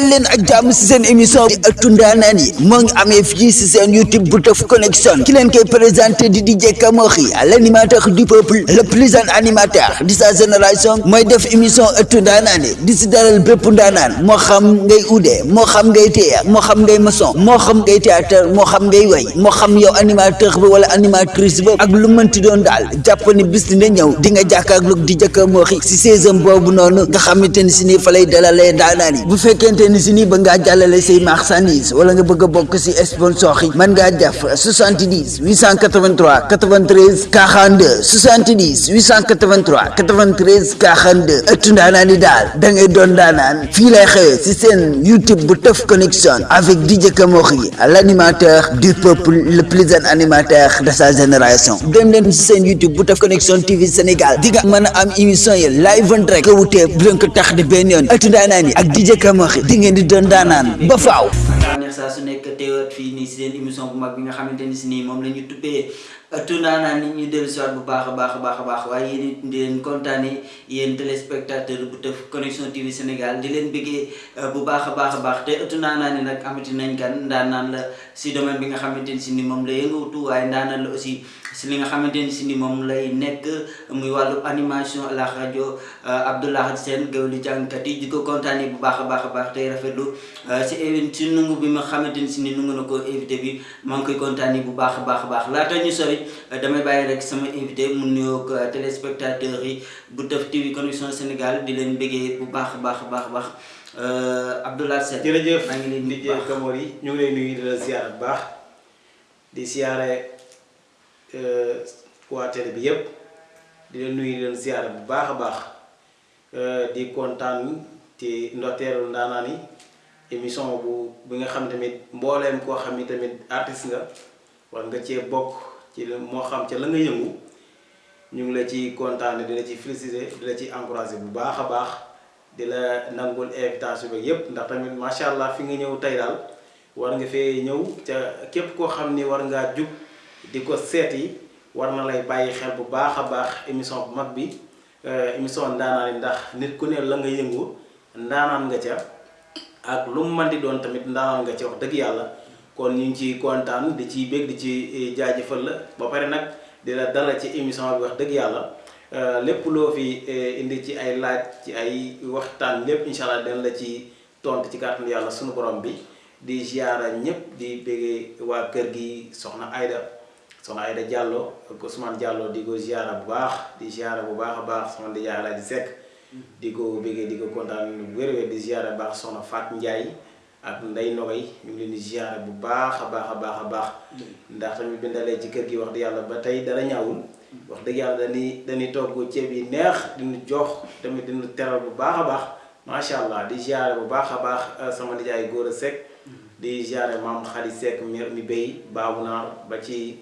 dal leen ak jàmm si seen émission di ëttu ndaanaan ngi amee fii si seen YouTube bu Teuf Connection. Ki leen koy présenté di DJ Kamokhi l'animateur du peuple le plus jeune animateur de sa génération mooy def émission ëttu ndaanaan yi. Di si dalal bépp ndaanaan moo xam ngay ude moo xam ngay téye moo xam ngay maçon moo xam ngay théâtre moo xam ngay way moo xam yow animateur ba wala animatrice ba ak lu mënti doon daal. Jàpp ni bis dina ñëw di nga jàkkaarloog DJ Kamokhi si saison boobu noonu nga xamante ni nii fa lay dalalee bu fekkente ni si nii ba ngaa jàllale say marchandise wala nga bëgg a bokk si sponsor yi mën ngaa def 70 883 93 42 70 883 93 42 ëttu ndaanaan yi daal da ngay doon ndaanaan fii lay xewee si seen YouTube bu Teuf Connection avec DJ Kamokhi l'animateur du peuple le plus jeune animateur de sa génération dem YouTube bu Teuf Connection TV Sénégal. Di nga am émission live en direct. Ko wutee bu tax di benn yoon ak DJ Kamokhi di di doon daanaan ba faaw su émission bu mag bi nga ni ëttu ndaanaan nit ñu dellu si waat bu baax a baax a baax a baax waaye yéen it di leen téléspectateur bu Teuf Connection TV Sénégal di leen bëggee bu baax a baax baax te yi nag amati nañ kan ndaanaan la si domaine bi nga xamante ni si ni moom la yëngatu waaye ndaanaan la aussi si li nga xamante ni ni moom lay nekk muy wàllu animation à la rajo Abdoulaye Sène gawlu jàngkat yi di ko kontaane bu baax a baax a baax tey rafetlu si nungu bi ma xamante ni ni nungu na ko invité bi maa ngi koy kontaane bu baax a baax a baax ñu sori damay bàyyi rek sama invité mu nuyoog téléspectateurs yi bu Teuf TV Connection Sénégal di leen bëggee bu baax baax baax baax. Abdoulaye Sène jërëjëf maa ngi leen di DJ Kamokhi ñu ngi lay nuyu di la bu baax di siyaare waa télé bi yépp di leen nuyu di leen ziar bu baax a baax. Di kontaan ci ndorteelu ndaanaan yi émission bu bi nga xam tamit mbooleem koo xam ni tamit artiste nga war nga cee bokk ci moo xam ca la nga yëngu. ñu ngi la ci kontaan di la ci féliciter di la ci encourager bu baax a baax di la nangul invitation bi yépp ndax tamit macha allah fi nga ñëw tey daal war nga fee ñëw ca képp koo xam ni war ngaa jug di ko seeti war na lay bàyyi xel bu baax a baax émission bu mag bi émission ndaanaan yi ndax nit ku ne la nga yëngu ndaanaan nga ca ak lu mu mën di doon tamit ndaanaan nga ca wax dëgg yàlla kon ñu ngi ciy kontaan di ciy bég di ci jaajëfal la. Ba pare nag di la dalal ci émission bi wax dëgg yàlla. Lépp loo fi indi ci ay laaj ci ay waxtaan lépp incha allah dina la ci tontu ci kàttanu yàlla sunu borom bi. Di ziara ñëpp di béggee waa kër gi soxna Aida soxna Aida Diallo ak Ousmane Diallo di ko ziara bu baax di ziara bu baax a baax soxna di jaay di sekk di ko béggee di ko kontaan wér-wér di ziara baax soxna Faat Ndiaye ak Ndey Nogay ñu ngi leen di ziara bu baax a baax a baax a baax. Ndax tamit bindalee ci kër gi wax dëgg yàlla ba tey dara ñaawul. Wax dëgg yàlla dañuy dañuy togg ceeb yi neex diñu jox tamit diñu teral bu baax a baax. Macha allah di ziara bu baax a baax sama nijaay góor a sekk di ziare maam xarit Seck mi mi béy baabu naar ba ci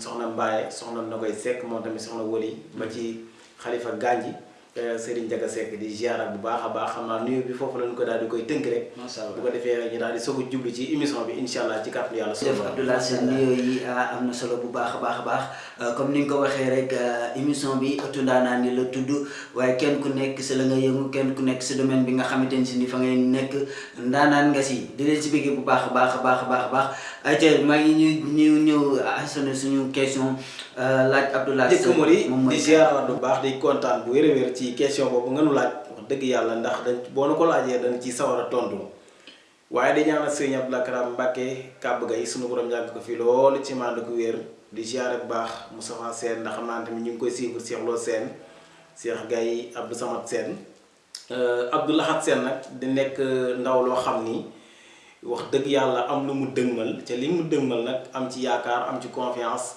soxna Mbaye soxna Nogoy Seck moom tamit soxna Woli ba ci xalifa Ganji Serigne Jaga Seck di ziara bu baax a baax xam naa nuyu bi foofu lañu ko daal di koy tënk rek. bu ko rek ñu daal di soog a jublu ci émission bi incha allah ci kàttan yàlla. def Abdoulaye Sène nuyoo yi am na solo bu baax a baax baax. Comme ni nga ko waxee rek émission bi ëttu ndaanaan ni la tudd. Waaye kenn ku nekk si la nga yëngu kenn ku nekk si domaine bi nga xamante ni si ni fa ngay nekk. Ndaanaan nga si. Di leen si bëggee bu baax a baax a baax a baax a baax. Ayca maa ngi ñu ñu ñëw asana suñu question laaj Abdoulaye jëkk Sène Mori moom di mooy ziara bu baax di kontaan bu wér a wér ci question boobu nga nu laaj wax dëgg yàlla ndax dañ boo na ko laajee dañ ci sawar a tontu. Waaye di ñaanal sëriñ Abdoulaye Karam Mbàkke kàbb gay suñu borom yàgg ko fi loolu ci mànd ko wér di ziara bu baax Moustapha Sène ndax xam naa tamit ñu koy suivre Cheikh Lo Sène Cheikh Gaye Abdou Samad Sène. Abdou Lahad Sène nag di nekk ndaw loo xam ni wax dëgg yàlla am lu mu dëgmal ca li mu dëgmal nag am ci yaakaar am ci confiance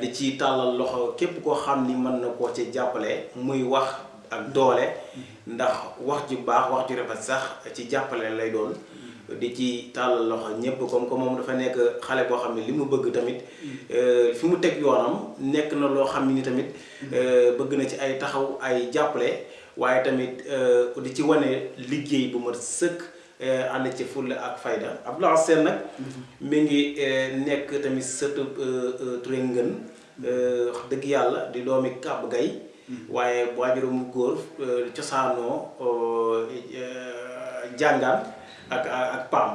di ci tàllal loxo képp koo xam ni mën na koo ci jàppale muy wax ak doole. ndax wax ju baax wax ju rafet sax ci jàppale lay doon. di ci tàllal loxo ñépp comme que moom dafa nekk xale boo xam ne li mu bëgg tamit fi mu teg yoonam nekk na loo xam ni tamit bëgg na ci ay taxaw ay jàppale. waaye tamit di ci wane liggéey bu ma sëkk. Ànd ci fulla ak fayda. Abdoulaye Sène nag mi ngi nekk tamit sëtu Touré Ngën wax dëgg yàlla di doomi Kàbb Gay. Mu góor euh, cosaanoo euh, jàngaan ak ak ak paam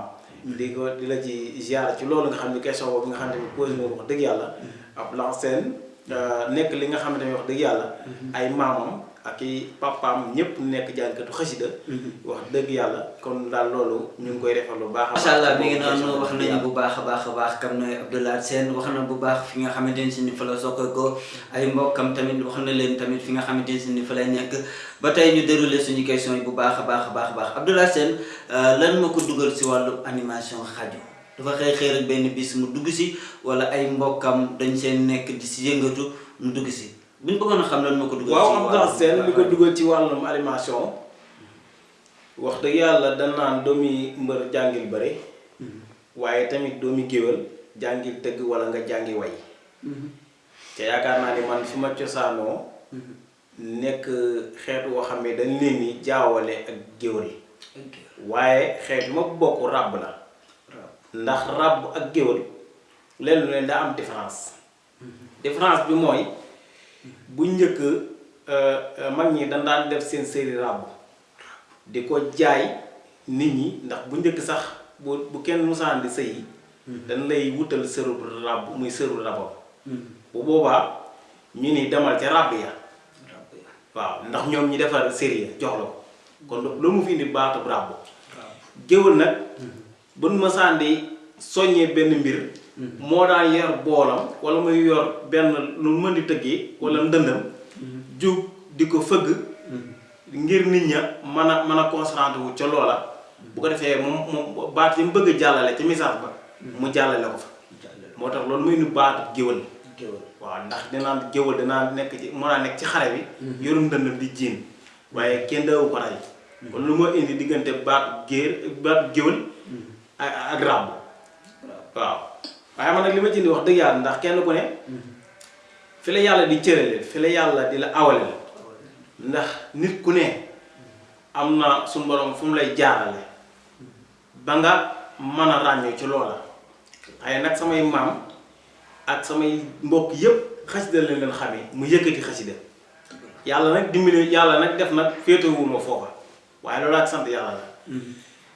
di ko di la ci ziar ci loolu nga xam ne question boobu nga xam ne posé nga wax dëgg yàlla. Ab lanceen nekk li nga ne wax dëgg yàlla. Ay maamam ak i papaam ñëpp nekk jàngkatu xasida. Wax dëgg yàlla kon daal loolu ñu ngi koy defal lu baax a macha allah mi ngi noonu wax nañu bu baax a baax a baax kam nooy Abdoulaye Sène wax na bu baax fi nga xamante ne si ni fa la soqe ko ay mbokkam tamit wax na leen tamit fi nga xamante ne si ni fa lay nekk. Ba tey ñu déroulé suñu question yi bu baax a baax a baax a baax. Abdoulaye Sène lan ma ko dugal si wàllu animation xaju dafa xëy xëy rek benn bis mu dugg si wala ay mbokkam dañ seen nekk di si yëngatu mu dugg si bu ñu bëggoon a xam lan moo ko dugal waaw Abdoulaye Sène li ko dugal ci wàllum animation wax dëgg yàlla dañ naan doomi mbër jàngil bëre waaye tamit doomi géwél jàngil tëgg wala nga jàngi way te yaakaar naa ni man fi ma cosaanoo nekk xeetu woo xam ne dañ leen ni jaawale ak géwél waaye xeet ma bokk ràbb la. Ndax ràbb ak géwél leen lu leen daa am différence. Différence bi mooy bu njëkk mag ñi dañ daan def seen série ràbb di ko jaay nit ñi ndax bu njëkk sax bu bu kenn musaan di sëy dañ lay wutal sëru ràbb muy sëru rabam. Bu boobaa ñu ni demal ca ràbb ya. Waaw ndax ñoom ñi defar série ya jox la ko. Kon loolu mu fi indi baatub ràbb géwël nag bu nu musaan di soññee benn mbir moo daan yor boolam wala muy yor benn lu mën di tëggee wala ndëndam jug di ko fëgg ngir nit ña mën a mën a concentré wu ca loola. Bu ko defee moom moom baat yi mu bëgg jàllale ci message ba mu jàllale ko fa. Moo tax loolu muy nu baatu géwël. Waaw ndax dinaan géwël dinaa nekk ci moo naa nekk ci xare bi yorum ndëndam di jiin. Waaye kenn dawu ko rey. Kon lu moo indi diggante baatu géer baatu géwël ak ak ràbb waaw waaye man nag li ma ci indi wax dëgg yàlla ndax kenn ku ne fi la yàlla di cërale fi la yàlla di la awale ndax nit ku ne am na suñu borom fu mu lay jaarale ba nga mën a ci loola. Waaye nag samay maam ak samay mbokk yépp xasida leen leen xamee mu yëkkati xasida. Yàlla nag dimbali yàlla nag def nag féetewul ma foofa. Waaye loolu ak sant yàlla la.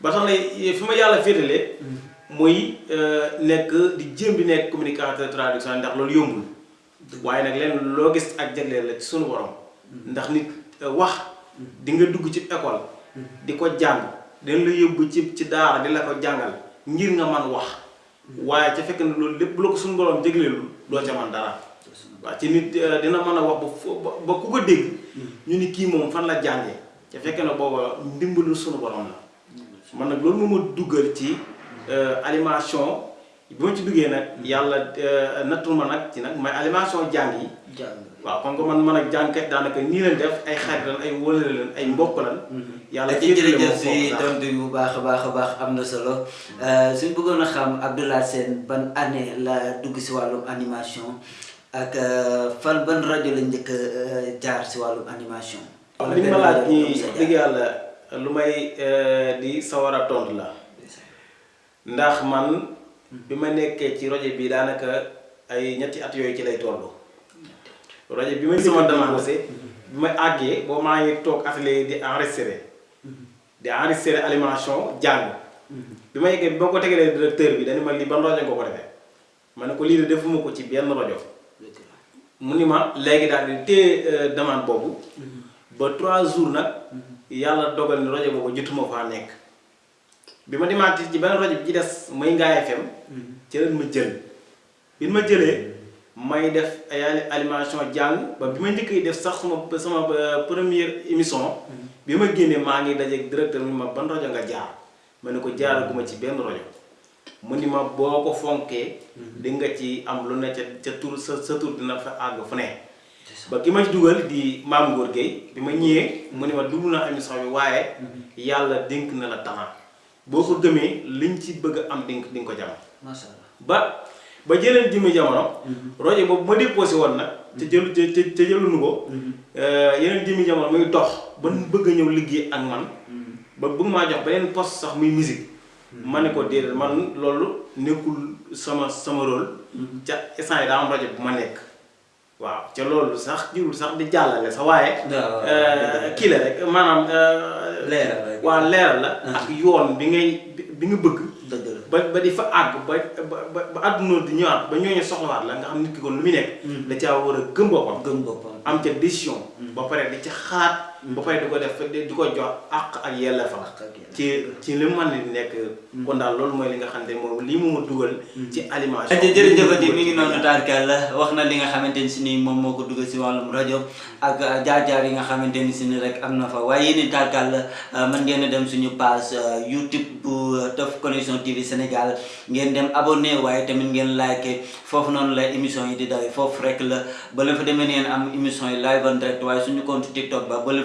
Ba tax na fi ma yàlla féetalee nekk di jéem di nekk communicateur traduction ndax loolu yombul. Waaye nag leen loo gis ak jagleel la ci sunu borom. Ndax nit wax di nga dugg ci école. Di ko jàng. Dañ la yóbbu ci ci daara di la ko jàngal ngir nga man wax. Waaye ca fekk na loolu lépp bu la ko suñu borom doo ca man dara. Waaw ci nit dina mën a wax ba ku ko dégg ñu ni kii moom fan la jàngee. Ca fekk na booba ndimbalul suñu borom la. Man nag loolu ma duggal ci animation. Bi ma ci duggee nag yàlla nattul ma nag ci nag may animation jàng yi. Waaw kon ko man man ak jàngkat daanaka nii leen def ay xarit lan ay wëlale leen ay mbokk lan yàlla ci jërëjëf si tontu bu baax a baax a baax am na solo. Suñ bëggoon a xam Abdoulaye Sène ban année la dugg si wàllum animation? Ak fan ban rajo la njëkk jaar si wàllum animation? Li ma laaj nii dëgg yàlla lu may di sawar a tontu la ndax man bi ma nekkee ci rajo bi daanaka ay ñetti at yooyu ci lay toll rajo bi ma sama demandé bi ma àggee boo maa ngi toog atelier di enregistré di enregistré animation jàng. Bi ma yeggee bi ma ko tegalee directeur bi dañu ma lii ban rajo nga ko defee? ma ne ko lii de defuma ko ci benn rajo. mu ni ma léegi daal di téye demande boobu. Ba trois jours nag yàlla dogal ni rajo boobu jotuma faa nekk bi ma demaat ci benn rajo bi ci des muy Ngaye FM ci leen ma jël bi ma jëlee may def ay animation jàng ba bi ma njëkk def sax sama sama première émission. Bi ma génnee maa ngi dajeeg directeur mu ma ban rajo nga jaar? Ma ne ko jaaraguma ci benn rajo. Mu ni ma boo ko fonkee di nga ci am lu ne ca ca tur sa sa tur dina fa àgg fu ne. Ba ki ma dugal di maam Ngor Gueye bi ma ñëwee mu ni ma dugg na émission bi waaye yàlla dénk na la talent boo ko gëmee liñ ci bëgg am dénk di nga ko jam allah. Ba ba jëleen jëmmi jamono rajo boobu ma déposé woon nag te jëlu te jëlunu ko. Yeneen jëmmi jamono muy dox ba bëgg a ñëw liggéey ak man. Ba bëgg maa jox beneen poste sax muy musique. Ma ne ko déedéet man loolu nekkul sama sama rôle. Ca instant yi daa am rajo bu ma nekk waaw ca loolu sax jurul sax di jàllale sa waaye. Euh, kii la rek maanaam euh, Leeral rek. waa leeral la ak yoon bi ngay bi- nga bëgg. La. Ba ba di fa àgg ba ba ba àdduna di ñëwaat ba ñooñu soxlawaat la nga xam nit ki kon lu muy nekk. Da caa war a gëm boppam. Gëm boppam. Am ca décision. Ba pare di ca xaat ba pare di ko def di di ko jox ak ak yelleef. ci ci li mu mën di nekk. Kon daal loolu mooy li nga xam ne moom lii mu ma dugal ci alimentation aja jërëjëfati mi ngi noonu taarkal la. Wax na li nga xamante ni si ni moom moo ko dugal si wàllum rajo ak jaar-jaar yi nga xamante ni si ni rek am na fa. Waaye yéen taarkal la mën ngeen dem suñu page euh, YouTube bu Teuf Connection TV Sénégal. Ngeen dem abonné waaye tamit ngeen like. Foofu noonu la émission yi di dawee foofu rek la. Ba leen fa demee ngeen am émission yi live en direct. Waaye suñu compte TikTok ba ba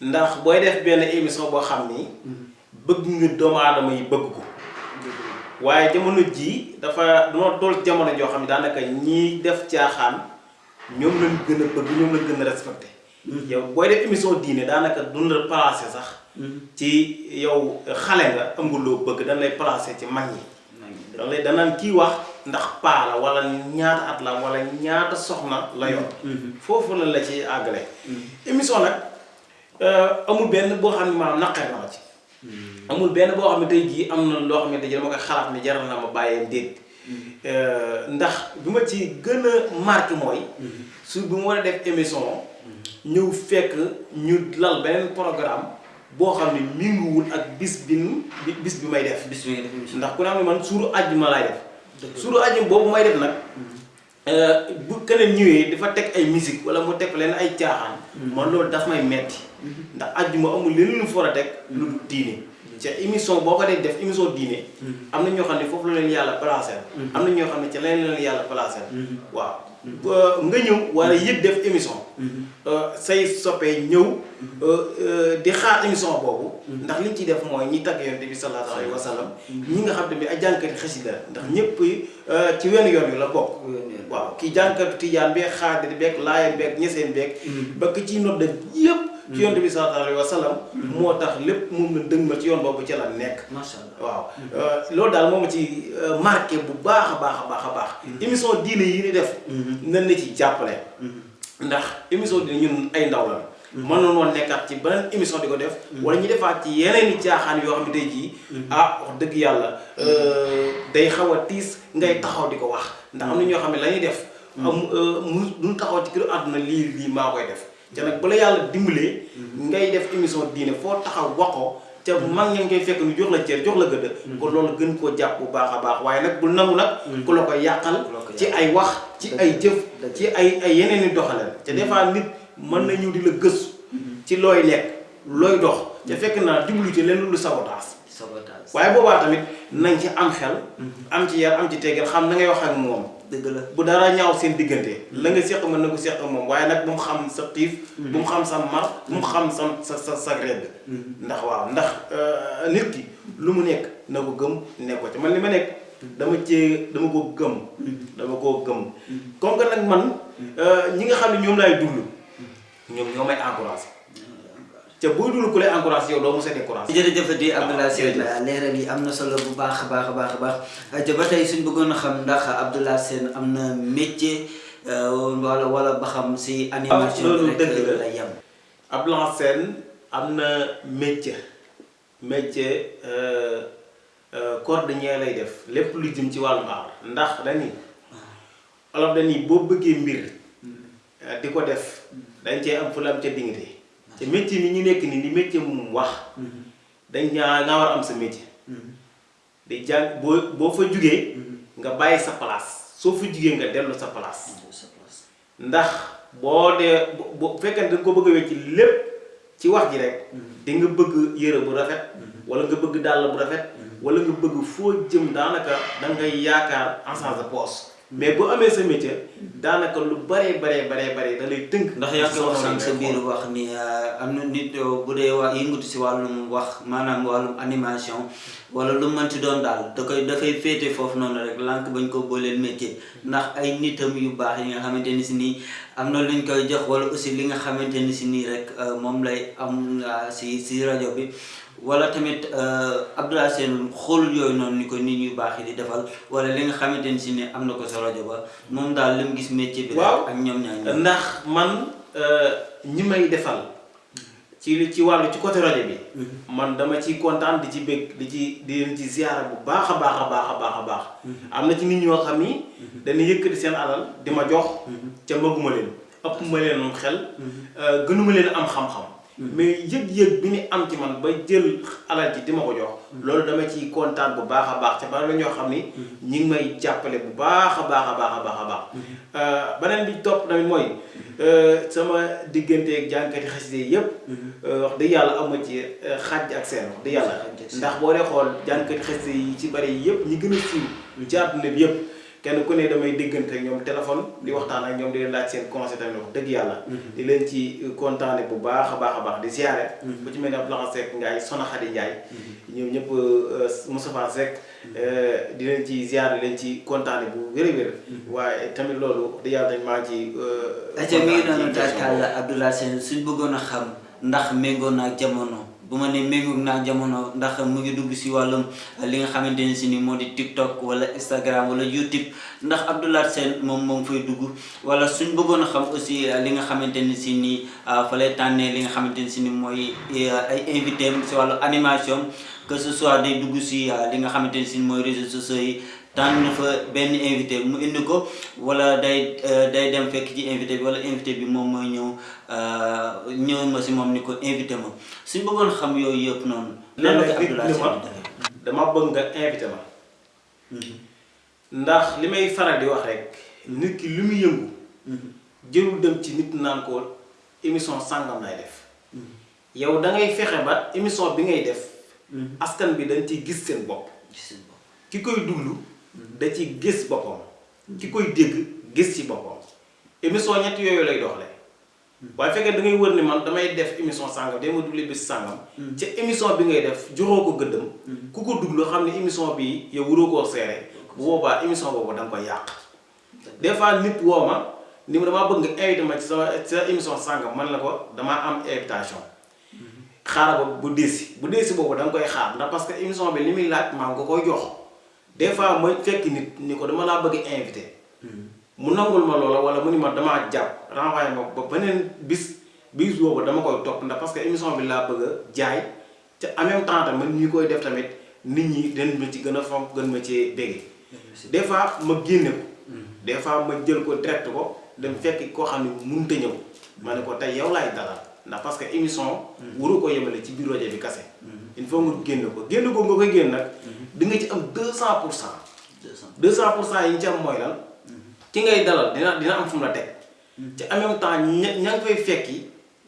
ndax booy def benn émission boo xam ni bëgg nga doomu aadama yi bëgg ko. waaye jamono jii dafa dama toll jamono joo xam ne daanaka ñiy def caaxaan ñoom lañ gën a bëgg ñoom lañ gën a respecté. Yow booy def émission diine daanaka duñ la placé sax ci yow xale nga ëmb loo bëgg dañ lay placé ci mag ñi. Da lay danaan kii wax ndax paa la wala ñaata at la wala ñaata soxna la yor. Foofu la la ci àggale. Émission nag euh, amul benn boo xam ne maanaam naqar na ma ci. Amul benn boo xam ne tey jii am na loo xam ne dama koy xalaat ni jaral na ma bàyyee déet. Ndax bi ma ci gën a marqué mooy su bi mu war a def émission ñëw fekk ñu lal beneen programme boo xam ne minguwul ak bis bi bis bi may def. Bis bi ndax ku ne xam ne man suuru àjjuma laay def. Suuru àjjuma boobu may def nag bu keneen ñëwee dafa teg ay musique wala mu teg leen ay caaxaan. Man loolu daf may metti. Ndax àjjuma amul leneen lu fa a teg lu dul diine. Ca émission boo ko dee def émission diine am na ñoo xam ne foofu la leen yàlla placé. Am na ñoo xam ne ca leen leen yàlla placé. Waaw nga ñëw wala yëg def émission. Say soppee ñëw. Di xaar émission boobu. Ndax liñ ciy def mooy ñi tagg yonent bi sallallahu alayhi wa sallam. ñi nga xam tamit ay jànkati xasida. Ndax ñëpp ci wenn yoon wi la bokk. Waaw kii jànkatu tijaan beeg xaadir beeg laayeen beeg ñeseen beeg ba ki ci nodd yëpp ci yonent bi sallallahu alayhi wa sallam moo tax lépp moom la dëgmal ci yoon boobu ci la nekk. Macha allah. Waaw. Loolu daal moo ma ci marqué bu baax a baax a baax a baax. Émission diine yi ni def nan na ci jàppale. Ndax émission diine ñun ay ndaw la mën noonu woon nekkaat ci beneen émission di ko def. Wala ñu defaat ci yeneen i caaxaan yoo xam ne tey jii ah wax dëgg yàlla day xaw a tiis ngay taxaw di ko wax. Ndax am na ñoo xam ne la ñuy def am mu duñ taxaw ci kër àdduna lii lii maa koy def te nag bala yàlla dimbalee ngay def émission diine foo taxaw wax ko te mag ña ngay fekk nu jox la cër jox la gëdd. Kon loolu gën koo jàpp bu baax a baax. Waaye nag bul nangu nag ku la koy yàqal ci ay wax ci ay jëf ci ay ay yeneen i doxaleel te des fois nit mën na ñëw di la gëstu ci looy lekk looy dox. Te fekk naa jublu ci leen lu sabotaas sabotage waaye boobaa tamit nañ ci am xel am ci yar am ci teggeel xam na ngay wax ak moom. Dëgg la. Bu dara ñaaw seen diggante la nga seq mën na ko seq moom waaye nag bu mu xam sa xiif bu mu xam sa mar bu mu xam sa sa sa sa redd. Ndax waaw ndax nit ki lu mu nekk na ko gëm nekk ko ci. Man li ma nekk dama cee dama ko gëm. Dama koo gëm. Comme que nag man ñi nga xam ne ñoom laay dund ñoom ñoo may encouragé te booy dund ku lay encouragé yow doo mos a découragé jërëjëfati Abdoulaye Sène leeral yi am na solo bu baax a baax a baax a baax te ba tey suñ bëggoon a xam ndax Abdoulaye Sène am na métier wala wala ba xam si animation loolu dëgg la. yem Abdoulaye Sène am na métier métier cordonnier lay def. Lépp lu jëm ci wàllum aar ndax dañuy olof dañuy boo bëggee mbir di ko def dañ cee am fu la am ca dignité te métier mi ñu nekk nii ni métier mu wax. Dañ ñaa nga war am sa métier. Di jàng boo boo fa jugee nga bàyyi sa place. Soo fa jugee nga dellu sa place. Ndax boo dee bu nga ko bëgg a wecc lépp ci wax ji rek di nga bëgg yëre bu rafet wala nga bëgg dàll bu rafet wala nga bëgg foo jëm daanaka da ngay yaakaar en change de poche mais bu amee sa métier daanaka lu baree baree baree baree da lay tënk. Ndax yaa ngi wax sànq sa biir wax ni am na nit bu dee waa yëngatu si wàllum wax maanaam wàllum animation wala lu mën ci doon daal da koy dafay féete foofu noonu rek lànk bañ ko booleel métier. Ndax ay nitam yu baax yi nga xamante ni si nii am na luñ koy jox wala aussi li nga xamante ni si nii rek moom lay am si si rajo bi wala tamit Abdoulaye Sène xool yooyu noonu ni ko nit ñu baax di defal wala li nga xamante ni si ni am na ko sa rajo ba moom daal li mu gis métier bi. ak ñoom ñaar ndax man ñi may defal ci li ci wàllu ci côté rajo bi. man dama ciy kontaan di ci bëgg di ci di leen ci ziyaara bu baax a baax a baax a baax a baax. am na ci nit ñoo xam ni. dañuy yëkkati seen alal di ma jox. ca maguma leen ëpp ma leen xel. gënuma leen am xam-xam. Mais yëg-yëg bi ñu am ci man ba jël alal ji di ma ko jox. loolu dama ciy kontaan bu baax a baax te ba la ñoo xam ni. ñi ngi may jàppale bu baax a baax a baax a baax a baax. beneen bi topp tamit mooy sama digganteeg jànkati xaside yëpp. wax dëgg yàlla am ci xaaj ak seen wax dëgg yàlla. ndax boo dee xool jànkati xaside yi ci bari yëpp ñi gën a siiw. ci àdduna bi yëpp. Kenn ku ne damay déggante ak ñoom téléphone di waxtaan ak ñoom di leen laaj seen conseil tamit wax dëgg yàlla. di leen ci kontaane bu baax a baax a baax di siyaare. bu ci mel ne Abdoulaye Seck Ndiaye Sona Khady Ndiaye. ñoom ñëpp Moustapha Seck. di leen ci ziare di leen ci kontaane bu wér a wér. waaye tamit loolu di yàlla dañ maa ci. aca mi ngi doon tàkkal Abdoulaye Sène suñ bëggoon a xam ndax méngoo na ak jamono. Bu ma ne méngoog naa jamono ndax mu ngi dugg si wàllum li nga xamante ne si ni moo di TikTok wala Instagram wala YouTube ndax Abdoulaye Sène moom moom fay dugg wala suñ bëggoon a xam aussi li nga xamante ni si ni fa lay tànnee li nga xamante ni si ni mooy ay invité si wàllu animation que ce soit day dugg si li nga xamante ni si mooy réseaux sociaux tànn fa benn invité mu indi ko wala day day dem fekk ci invité bi wala invité bi moom mooy ñëw ñëw ma si moom ni ko invité ma suñ bëggoon xam yooyu yëpp noonu. lan la ko Abdoulaye Sène dama bëgg nga invité ma. ndax li may faral di wax rek nit ki li mu yëngu. jërul dem ci nit naan ko émission sàngam lay def. yow da ngay fexe ba émission bi ngay def. askan bi dañ ciy gis seen bopp. ki koy duglu. Da ci gis boppam. ki koy dégg gis ci boppam. émission ñett yooyu lay doxale waaye fekkee da ngay wër ni man damay def émission sàngam day ma dugle bis sàngam. ca émission bi ngay def joxoo ko gëddam. ku ko duglu xam ne émission bi yow wuroo koo seere bu boobaa émission boobu da nga koy yàq. des fois nit woo ma ni ma damaa bëgg nga invité ma ci sa émission sàngam man la ko damaa am invitation. xaaral ba bu deesi bu deesi boobu da nga koy xaar ndax parce que émission bi li muy laaj maa nga koy jox. Des fois ma fekk nit ni ko dama laa bëgg invité. mu nangul ma loola wala mu ni ma damaa jàpp renvoyé ma ba beneen bis bis boobu dama koy topp ndax parce que émission bi laa bëgg jaay te en même temps tamit ñi koy def tamit nit ñi dañ ma ci gën a fonk gën ma ci bége. des fois ma génne ko. des fois ma jël ko direct ko dem fekk koo xam ne mënut a ñëw. ma ne ko tey yow laay dalal ndax parce que émission. waru ko yemale ci biir rajo bi kase. il faut nga génn ko génn ko nga koy génn nag. Di nga ci am 200 pour cent. 200 pour cent yi ci am mooy lan. ki ngay dalal dina dina am fu mu la teg. te en même temps ña ña nga fay fekki.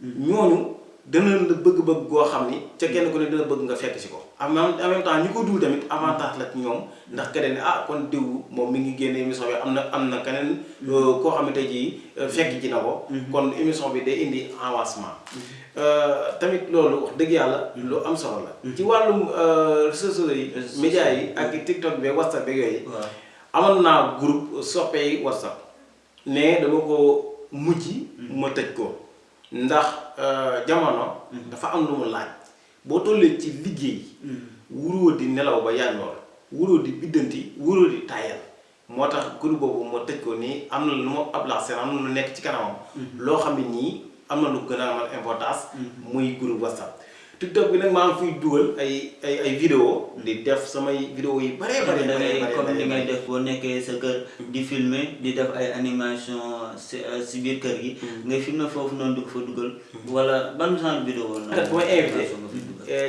ñooñu dana la bëgg-bëgg goo xam ni ca kenn ku ne dina bëgg nga fekk si ko. en même temps ñi ko dul tamit avantage la ci ñoom ndax keneen ah kon diw moom mi ngi génne émission bi am na am na keneen. koo xam ne tey jii fekk ci na ko. kon émission bi day indi avancement. Tamit loolu wax dëgg yàlla. lu am solo la. ci wàllum réseaux sociaux yi. médias yi ak TikTok bi WhatsApp beeg yooyu. amoon naa groupe soppey WhatsApp. mais dama ko mujj. ma tëj ko. ndax jamono. dafa am lu mu laaj. boo tollee ci liggéey. wuroo di nelaw ba yàndoor wuroo di biddanti wuroo di tayal moo tax groupe boobu ma tëj ko nii am na lu ma Abdoulaye Sène am na lu nekk ci kanamam. loo xam ne nii am na lu gën a amal importance. muy groupe WhatsApp. TikTok bi nag maa ngi fiy dugal ay ay ay vidéo di def samay vidéo yi bare bare da ngay comme li ngay def boo nekkee sa kër di filmer di def ay animation si si biir kër gi. ngay filmer foofu noonu di ko fa dugal. wala ban genre vidéo la. bu ma invité.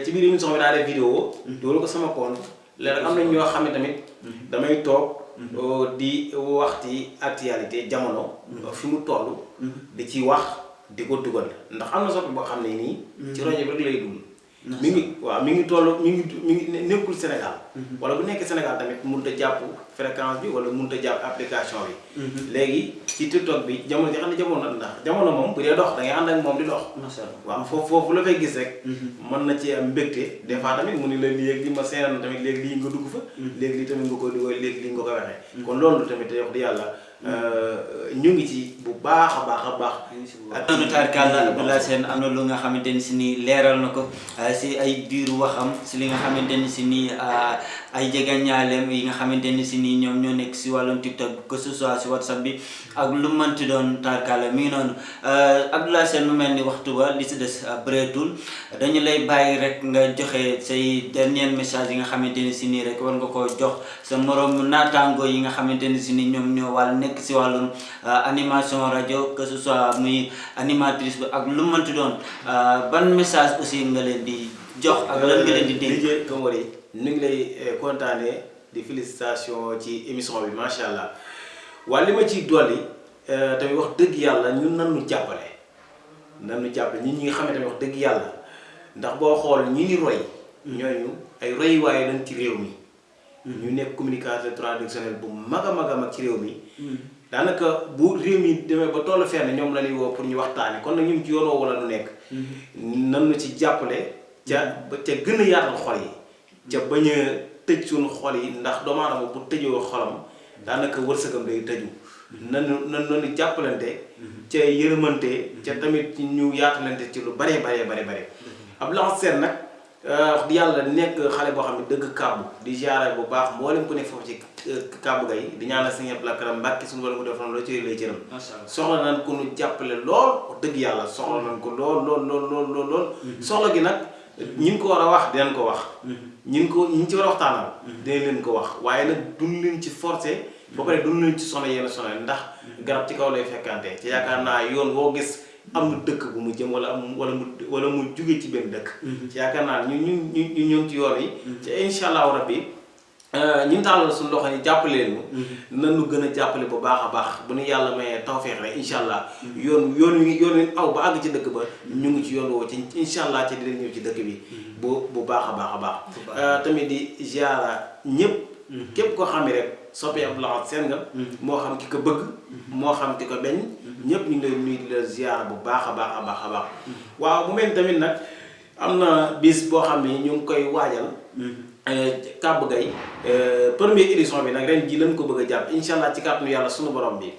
Ci biir émission bi daa def vidéo dugal ko sama compte. Léegi am na ñoo xam ne tamit damay toog di waxti actualité jamono fi mu toll di ci wax di ko dugal ndax am na soppi boo xam ne nii ci bi rek lay dugg mi ngi waaw mi ngi toll mi ngi mi ngi nekkul Sénégal. Wala bu nekkee Sénégal tamit mënut a jàpp fréquence bi wala mënut a jàpp application bi. Léegi ci TikTok bi jamono ji xam ne jamono ndax jamono moom bu dee dox da ngay ànd ak moom di dox. Macha allah. Waaw foofu foofu la fay gis rek. Mën na ci am mbégte. Des fois tamit mu ni la léegi li ma seenan tamit léegi lii nga dugg fa. Léegi lii tamit nga koy dugal léegi lii nga koy waxee. Kon loolu tamit wax di yàlla ñu ngi ci bu baax a baax a baax ak noonu taarkalla Abdoulaye Sène am na lu nga xamante ni si nii leeral na ko si ay diiru waxam si li nga xamante ni si nii ay jegeñaaleem yi nga xamante ni si nii ñoom ñoo nekk si wàllum TikTok que ce soit si WhatsApp bi ak lu mënti doon taarkalla mi ngi noonu. Abdoulaye Sène mu mel ni waxtu ba li si des bëreetul. Dañu lay bàyyi rek nga joxe say dernier message yi nga xamante ni si nii rek war nga koo jox sa morom naataango yi nga xamante ni si nii ñoom ñoo wàll nekk si wàllum animation rajo que ce soit muy animatrice bi ak lu mënti doon. Ban message aussi nga leen di jox ak lan nga leen di Kamori ñu ngi lay kontaanee di félicitation ci émission bi macha allah. Waaye li ma ciy dolli tamit wax dëgg yàlla ñun nan nu jàppale? Nan nu jàppale? Ñun ñi nga xam ne tamit wax dëgg yàlla ndax boo xool ñi ni roy ñooñu ay roy waaye lañ ci réew mi. Ñu nekk communicateur traditionnel bu mag a mag a mag ci réew mi. Daanaka bu réew mi demee ba tollu fenn ñoom la ñuy woo pour ñu waxtaani kon nag ñu ci yoon woowu la ñu nekk. Nan nu ci jàppale ca ca gën a yaatal xol yi ca bañ a tëj suñu xol yi ndax doomu aadama bu tëjoo xolam daanaka wërsëgam day tëju. Nanu nan nanu jàppalante ca yërëmante ca tamit ñu yaatalante ci lu baree baree bare bare Abdoulaye Sène nag wax di yàlla nekk xale boo xam ne dëgg kàbbu di ziare bu baax mboolem ku nekk foofu ci kàbbu gay di ñaanal sëñ Abdou Lakram Mbàkke suñu wala mu def loo ci lay cëram. Soxla nañ ko nu jàppale lool wax dëgg yàlla soxla nañ ko lool lool lool lool lool lool. Soxla gi nag ñi ngi ko war a wax dinañ ko wax ñi ngi ko ñi ci war a waxtaanal. Dinañ leen ko wax. Waaye nag duñ leen ci forcé ba pare duñ leen ci sono yenn sono ndax garab ci kaw lay fekkante. Ci yaakaar naa yoon woo gis am na dëkk bu mu jëm wala am wala mu wala mu jugee ci benn dëkk. Ci yaakaar naa ñu ñu ñu ñu ci yoon yi. Ci incha allahu rabbi ñu tàllal suñu loxo yi jàppale leen. Nanu gën a jàppale bu baax a baax. Bu nu yàlla mayee tawfeex rek incha allah. Yoon yoon wi yoon wi aw ba àgg ci dëkk ba ñu ngi ci yoon woo ci incha allah ci di leen ñëw ci dëkk bi bu bu baax a baax a baax. Tamit di ziara ñëpp. Képp koo xam ne rek soppee Abdoulaye Sène nga. Moo xam ki ko bëgg. Moo xam ki ko beñ. Ñëpp ñu ngi lay nuyu di la ziara bu baax a baax a baax a baax. Waaw bu mel tamit nag am na bis boo xam ne ñu ngi koy waajal Kàbb Gay première édition bi nag ren ji lañ ko bëgg a jàpp. Incha allah ci kàttanu yàlla sunu borom bi.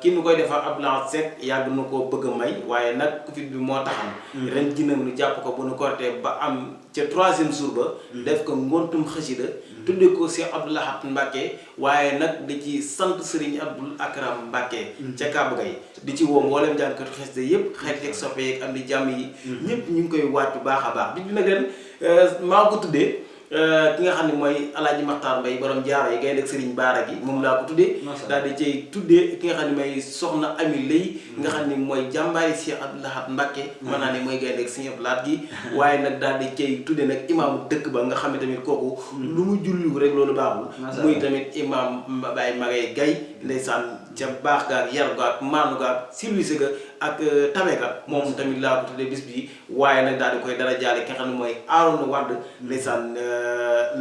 Ki nu koy defar Abdoulaye Seck yàgg na koo bëgg a may waaye nag Covid bi moo taxam ren ji nag nu jàpp ko bu nu kortee ba am ca troisième jour ba. Def ko ngontum xasida. Tudde ko Cheikh Abdou Lahad Mbacke waaye nag di ci sant Serigne Abdoul Akram Mbacke ca Kàbb Gay di ci woo mboolem jànkatu xasida yëpp xarit yeeg soppe yeeg am di jàmm yi. Ñëpp ñu ngi koy baax a baax. Bi bi nag ren maa ko tuddee ki nga xam ne mooy alaaji Maxtaar Mbay borom jaaro yi gaynde ak Sëriñ Baara gi moom laa ko tuddee. Daal di cay tuddee ki nga xam ne mooy soxna Ami Lay nga xam ne mooy jàmbaari Cheikh Abdou Lahad Mbacke mën naa ne mooy gaynde ak Sëriñ Abdou Lahad gi. Waaye nag daal di cay tuddee nag imaamu dëkk ba nga xam ne tamit kooku lu mu julliwu rek loolu baaxul. Muy tamit imaam Baye Magay Gay ndeysaan ca baax gaak yar gaak maanu gaak silwise ga ak tabe ga moom tamit laa ko tuddee bis bi waaye nag daal di koy dara jaale ki nga xam ne mooy Aaroona Wàdd ndeysaan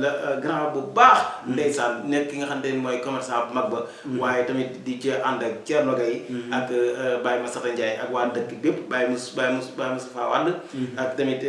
la grand bu baax. Ndeysaan nekk ki nga xam ne mooy commerçant bu mag ba. Waaye tamit di ci ànd ak Thierno Gaye. Ak Baye Massata Ndiaye ak waa dëkk bépp Baye Mous Baye Mous Baye Moustapha Wàdd ak tamit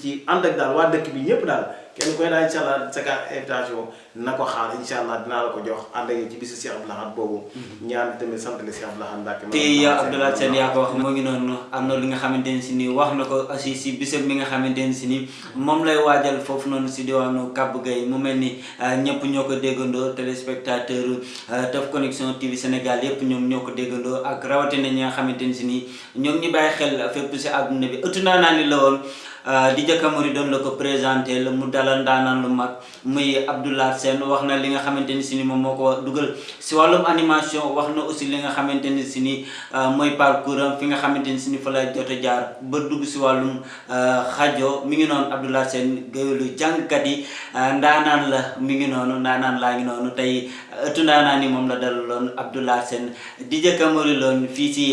ci ànd ak daal waa dëkk bi ñëpp daal kenn koy daal incha allah sa ka invitation na ko xaar incha allah dinaa la ko jox. Ànd ak ci bisu Cheikh Abdou Lahad boobu. Ñaan tamit sant le Cheikh Abdou Lahad Mbacke te yow Abdoulaye Sène yaa ko wax moo ngi noonu. Am na li nga xamante ne si nii wax na ko aussi si bisam bi nga xamante ne si nii moom lay waajal foofu noonu si diwaanu Kàbb Gay. Mu mel ni ñëpp ñoo ko déggandoo téléspectateur Teuf Connection TV Sénégal yëpp ñoom ñoo ko déggandoo ak rawatina ñi nga xamante ne si nii ñoom ñi bàyyi xel fépp si àdduna bi. Ëttu naa naa ni la woon di jëkkamari doon la ko présenté la mu dalal ndaanaan lu mag muy Abdoulaye Sène wax na li nga xamante ni si ni moom moo ko dugal animation wax na aussi li nga xamante ni si ni mooy parcours fi nga xamante ni si ni fa la jot jaar ba dugg si wàllum xajo. Mi ngi noonu Abdoulaye ndaanaan la mi ngi laa ngi tey ëttu ndaanaan ni moom la dalaloon Abdoulaye Sène DJ Camori loon fii si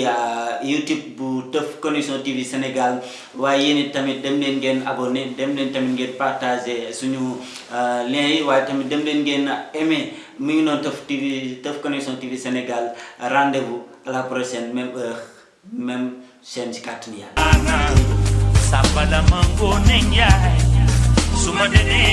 YouTube bu Teuf Connection TV Sénégal waaye yéen it tamit dem leen ngeen abonné dem leen tamit ngeen partagé suñu lien yi waaye tamit dem leen ngeen aimé mu ngi noonu Teuf TV Teuf Connection TV Sénégal rendez-vous à la prochaine même heure même chaîne si kàttanu Yàlla Sabada mango nenjai Suma de ne